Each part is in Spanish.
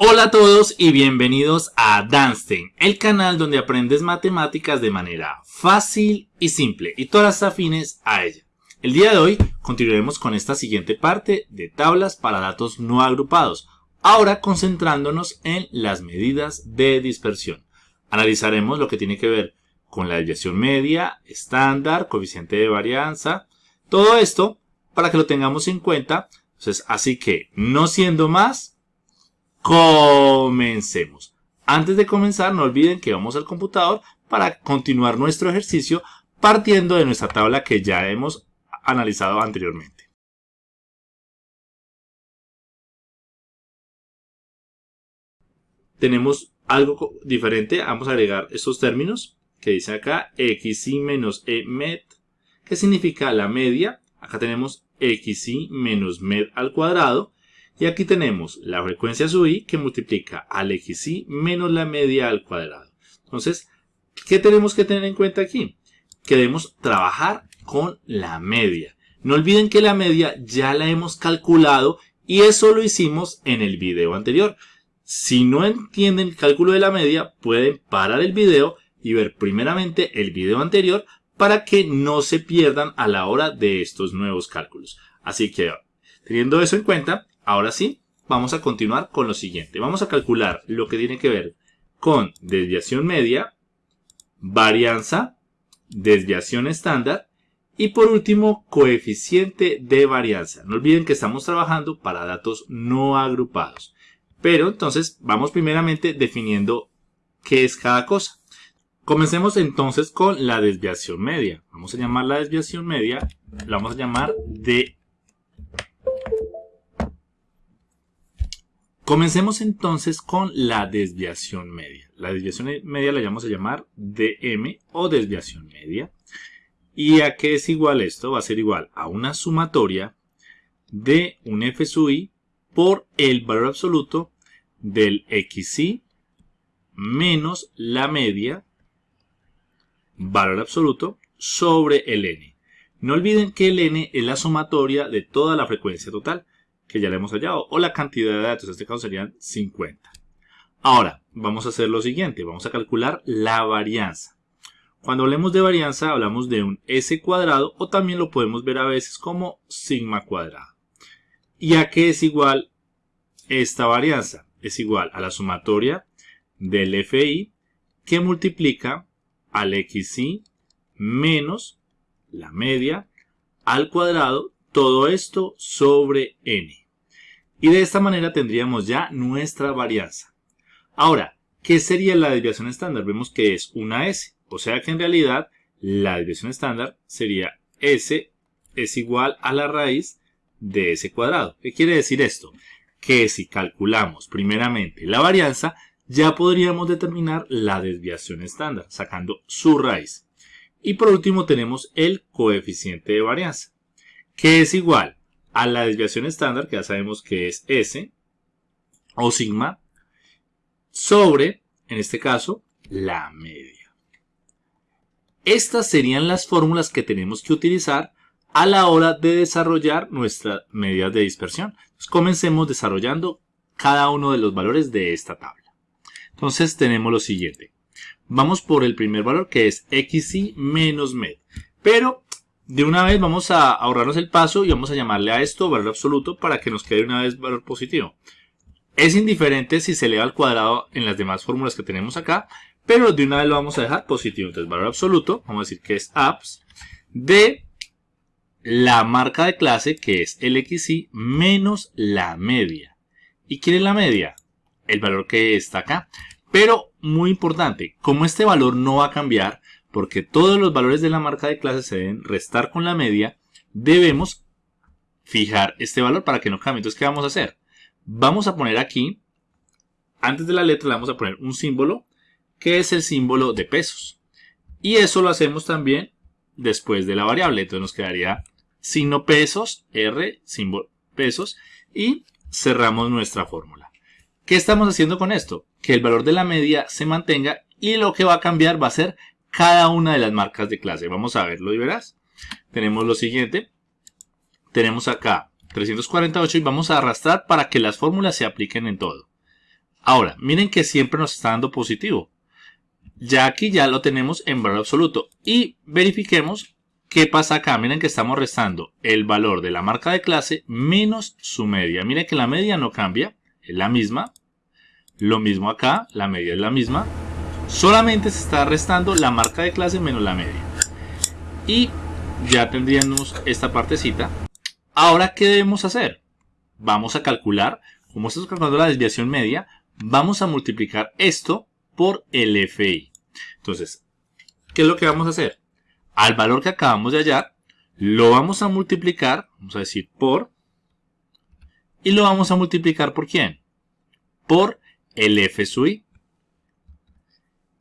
Hola a todos y bienvenidos a Danstein, el canal donde aprendes matemáticas de manera fácil y simple y todas afines a ella. El día de hoy continuaremos con esta siguiente parte de tablas para datos no agrupados, ahora concentrándonos en las medidas de dispersión. Analizaremos lo que tiene que ver con la desviación media, estándar, coeficiente de varianza, todo esto para que lo tengamos en cuenta. Entonces, así que, no siendo más, Comencemos. Antes de comenzar, no olviden que vamos al computador para continuar nuestro ejercicio partiendo de nuestra tabla que ya hemos analizado anteriormente. Tenemos algo diferente, vamos a agregar estos términos que dice acá xy menos e med, que significa la media. Acá tenemos xy menos med al cuadrado y aquí tenemos la frecuencia sub i que multiplica al xy menos la media al cuadrado. Entonces, ¿qué tenemos que tener en cuenta aquí? Que debemos trabajar con la media. No olviden que la media ya la hemos calculado y eso lo hicimos en el video anterior. Si no entienden el cálculo de la media, pueden parar el video y ver primeramente el video anterior para que no se pierdan a la hora de estos nuevos cálculos. Así que, teniendo eso en cuenta, Ahora sí, vamos a continuar con lo siguiente. Vamos a calcular lo que tiene que ver con desviación media, varianza, desviación estándar y por último coeficiente de varianza. No olviden que estamos trabajando para datos no agrupados. Pero entonces vamos primeramente definiendo qué es cada cosa. Comencemos entonces con la desviación media. Vamos a llamar la desviación media, la vamos a llamar de Comencemos entonces con la desviación media. La desviación media la vamos a llamar dm o desviación media. ¿Y a qué es igual esto? Va a ser igual a una sumatoria de un f sub i por el valor absoluto del xy menos la media, valor absoluto, sobre el n. No olviden que el n es la sumatoria de toda la frecuencia total que ya le hemos hallado, o la cantidad de datos, en este caso serían 50. Ahora, vamos a hacer lo siguiente, vamos a calcular la varianza. Cuando hablemos de varianza, hablamos de un S cuadrado, o también lo podemos ver a veces como sigma cuadrado. ¿Y a qué es igual esta varianza? Es igual a la sumatoria del FI que multiplica al XI menos la media al cuadrado todo esto sobre n. Y de esta manera tendríamos ya nuestra varianza. Ahora, ¿qué sería la desviación estándar? Vemos que es una S. O sea que en realidad la desviación estándar sería S es igual a la raíz de S cuadrado. ¿Qué quiere decir esto? Que si calculamos primeramente la varianza, ya podríamos determinar la desviación estándar, sacando su raíz. Y por último tenemos el coeficiente de varianza que es igual a la desviación estándar, que ya sabemos que es S, o sigma, sobre, en este caso, la media. Estas serían las fórmulas que tenemos que utilizar a la hora de desarrollar nuestras medidas de dispersión. comencemos desarrollando cada uno de los valores de esta tabla. Entonces tenemos lo siguiente. Vamos por el primer valor que es xy menos med. Pero de una vez vamos a ahorrarnos el paso y vamos a llamarle a esto valor absoluto para que nos quede una vez valor positivo. Es indiferente si se eleva al cuadrado en las demás fórmulas que tenemos acá, pero de una vez lo vamos a dejar positivo. Entonces valor absoluto, vamos a decir que es apps de la marca de clase que es el xy menos la media. ¿Y quién es la media? El valor que está acá. Pero muy importante, como este valor no va a cambiar, porque todos los valores de la marca de clase se deben restar con la media, debemos fijar este valor para que no cambie. Entonces, ¿qué vamos a hacer? Vamos a poner aquí, antes de la letra le vamos a poner un símbolo, que es el símbolo de pesos. Y eso lo hacemos también después de la variable. Entonces nos quedaría signo pesos, R, símbolo pesos, y cerramos nuestra fórmula. ¿Qué estamos haciendo con esto? Que el valor de la media se mantenga y lo que va a cambiar va a ser cada una de las marcas de clase. Vamos a verlo y verás. Tenemos lo siguiente. Tenemos acá 348 y vamos a arrastrar para que las fórmulas se apliquen en todo. Ahora, miren que siempre nos está dando positivo. Ya aquí ya lo tenemos en valor absoluto. Y verifiquemos qué pasa acá. Miren que estamos restando el valor de la marca de clase menos su media. Miren que la media no cambia, es la misma. Lo mismo acá, la media es la misma. Solamente se está restando la marca de clase menos la media. Y ya tendríamos esta partecita. Ahora, ¿qué debemos hacer? Vamos a calcular, como estamos calculando la desviación media, vamos a multiplicar esto por el FI. Entonces, ¿qué es lo que vamos a hacer? Al valor que acabamos de hallar, lo vamos a multiplicar, vamos a decir por, y lo vamos a multiplicar por quién? Por el F sub i.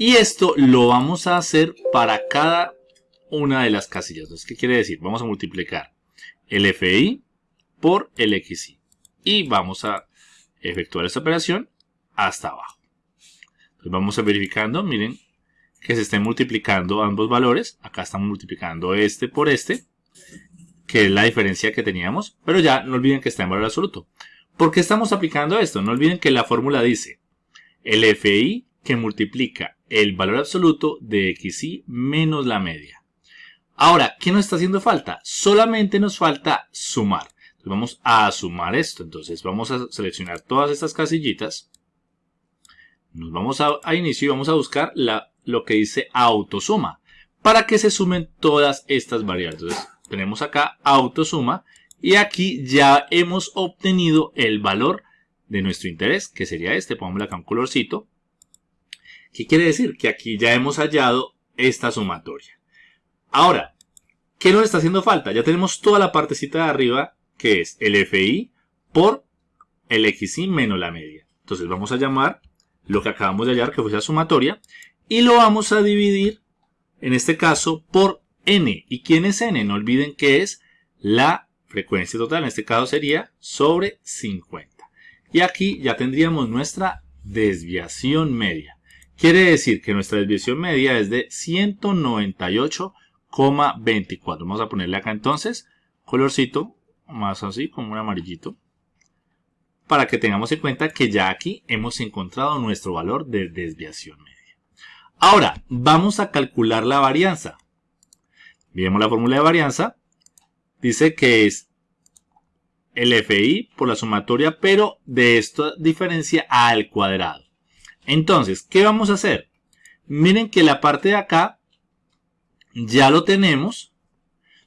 Y esto lo vamos a hacer para cada una de las casillas. Entonces, ¿qué quiere decir? Vamos a multiplicar el FI por el XI. Y vamos a efectuar esta operación hasta abajo. Entonces vamos a verificando, miren que se estén multiplicando ambos valores. Acá estamos multiplicando este por este, que es la diferencia que teníamos. Pero ya no olviden que está en valor absoluto. ¿Por qué estamos aplicando esto? No olviden que la fórmula dice el FI que multiplica el valor absoluto de XI menos la media. Ahora, ¿qué nos está haciendo falta? Solamente nos falta sumar. Vamos a sumar esto. Entonces vamos a seleccionar todas estas casillitas. Nos vamos a, inicio y vamos a buscar la, lo que dice autosuma. Para que se sumen todas estas variables. Entonces tenemos acá autosuma. Y aquí ya hemos obtenido el valor de nuestro interés, que sería este. Pongámosle acá un colorcito. ¿Qué quiere decir? Que aquí ya hemos hallado esta sumatoria. Ahora, ¿qué nos está haciendo falta? Ya tenemos toda la partecita de arriba, que es el FI por el XI menos la media. Entonces vamos a llamar lo que acabamos de hallar, que fue la sumatoria, y lo vamos a dividir, en este caso, por n. ¿Y quién es n? No olviden que es la frecuencia total, en este caso sería sobre 50. Y aquí ya tendríamos nuestra desviación media. Quiere decir que nuestra desviación media es de 198,24. Vamos a ponerle acá entonces colorcito, más así, como un amarillito. Para que tengamos en cuenta que ya aquí hemos encontrado nuestro valor de desviación media. Ahora, vamos a calcular la varianza. Miremos la fórmula de varianza. Dice que es el FI por la sumatoria, pero de esta diferencia al cuadrado. Entonces, ¿qué vamos a hacer? Miren que la parte de acá ya lo tenemos.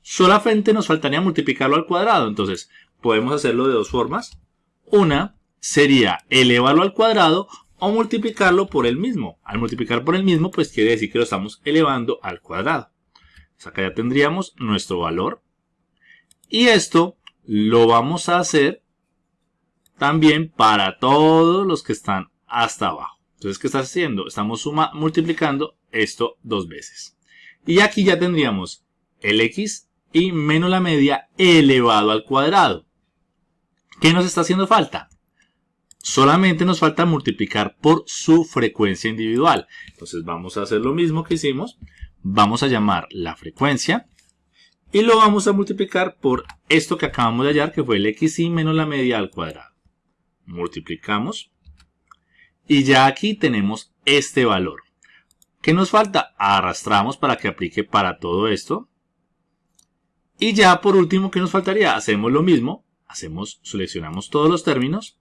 Solamente nos faltaría multiplicarlo al cuadrado. Entonces, podemos hacerlo de dos formas. Una sería elevarlo al cuadrado o multiplicarlo por el mismo. Al multiplicar por el mismo, pues quiere decir que lo estamos elevando al cuadrado. acá ya tendríamos nuestro valor. Y esto lo vamos a hacer también para todos los que están hasta abajo. Entonces, ¿qué está haciendo? Estamos suma, multiplicando esto dos veces. Y aquí ya tendríamos el x y menos la media elevado al cuadrado. ¿Qué nos está haciendo falta? Solamente nos falta multiplicar por su frecuencia individual. Entonces vamos a hacer lo mismo que hicimos. Vamos a llamar la frecuencia y lo vamos a multiplicar por esto que acabamos de hallar, que fue el xy menos la media al cuadrado. Multiplicamos. Y ya aquí tenemos este valor. ¿Qué nos falta? Arrastramos para que aplique para todo esto. Y ya por último, ¿qué nos faltaría? Hacemos lo mismo. Hacemos, seleccionamos todos los términos.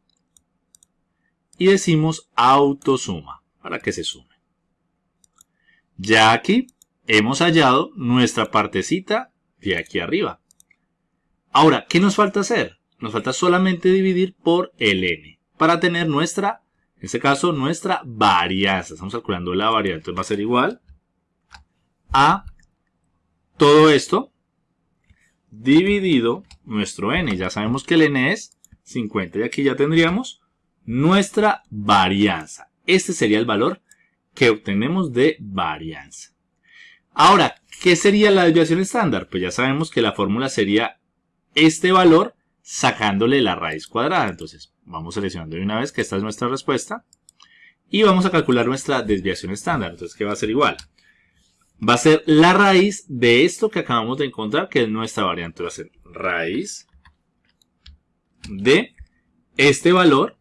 Y decimos autosuma para que se sume. Ya aquí hemos hallado nuestra partecita de aquí arriba. Ahora, ¿qué nos falta hacer? Nos falta solamente dividir por el n para tener nuestra, en este caso, nuestra varianza. Estamos calculando la varianza. Entonces va a ser igual a todo esto dividido nuestro n. Ya sabemos que el n es 50 y aquí ya tendríamos nuestra varianza. Este sería el valor que obtenemos de varianza. Ahora, ¿qué sería la desviación estándar? Pues ya sabemos que la fórmula sería este valor sacándole la raíz cuadrada. Entonces, vamos seleccionando de una vez que esta es nuestra respuesta. Y vamos a calcular nuestra desviación estándar. Entonces, ¿qué va a ser igual? Va a ser la raíz de esto que acabamos de encontrar, que es nuestra variante. Va a ser raíz de este valor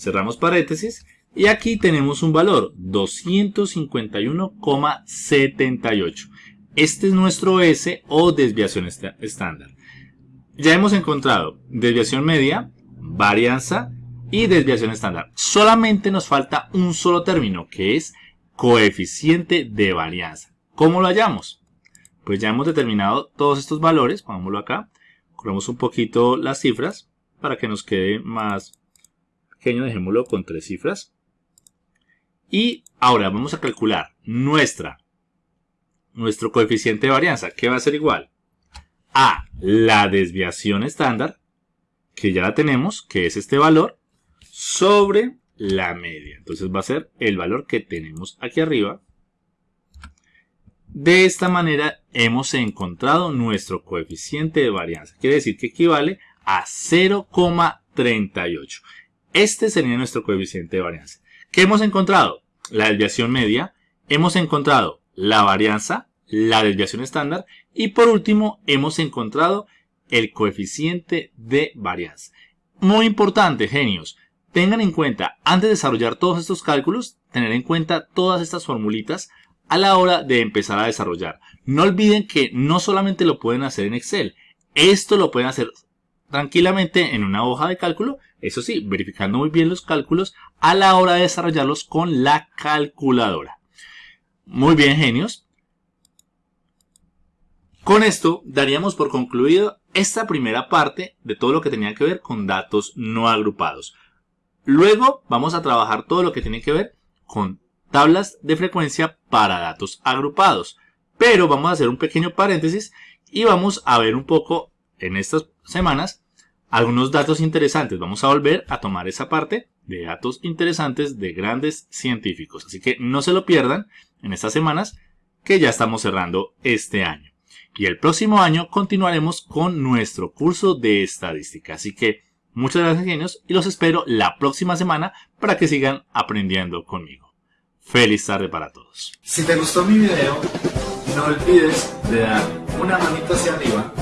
cerramos paréntesis y aquí tenemos un valor 251,78. Este es nuestro S o desviación estándar. Ya hemos encontrado desviación media, varianza y desviación estándar. Solamente nos falta un solo término que es coeficiente de varianza. ¿Cómo lo hallamos? Pues ya hemos determinado todos estos valores, pongámoslo acá, corremos un poquito las cifras para que nos quede más pequeño, dejémoslo con tres cifras. Y ahora vamos a calcular nuestra, nuestro coeficiente de varianza, que va a ser igual a la desviación estándar, que ya la tenemos, que es este valor, sobre la media. Entonces va a ser el valor que tenemos aquí arriba. De esta manera hemos encontrado nuestro coeficiente de varianza. Quiere decir que equivale a 0,38. Este sería nuestro coeficiente de varianza. ¿Qué hemos encontrado? La desviación media. Hemos encontrado la varianza, la desviación estándar. Y por último, hemos encontrado el coeficiente de varianza. Muy importante, genios. Tengan en cuenta, antes de desarrollar todos estos cálculos, tener en cuenta todas estas formulitas a la hora de empezar a desarrollar. No olviden que no solamente lo pueden hacer en Excel, esto lo pueden hacer tranquilamente en una hoja de cálculo, eso sí, verificando muy bien los cálculos a la hora de desarrollarlos con la calculadora. Muy bien, genios. Con esto daríamos por concluido esta primera parte de todo lo que tenía que ver con datos no agrupados. Luego vamos a trabajar todo lo que tiene que ver con tablas de frecuencia para datos agrupados. Pero vamos a hacer un pequeño paréntesis y vamos a ver un poco en estas semanas algunos datos interesantes. Vamos a volver a tomar esa parte de datos interesantes de grandes científicos. Así que no se lo pierdan en estas semanas que ya estamos cerrando este año. Y el próximo año continuaremos con nuestro curso de estadística. Así que muchas gracias genios y los espero la próxima semana para que sigan aprendiendo conmigo. Feliz tarde para todos. Si te gustó mi video, no olvides de dar una manita hacia arriba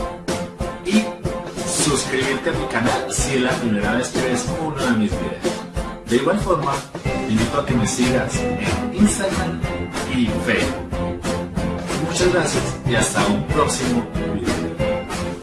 y suscribirte a mi canal si es la primera vez que ves uno de mis videos. De igual forma, te invito a que me sigas en Instagram y Facebook. Muchas gracias y hasta un próximo video.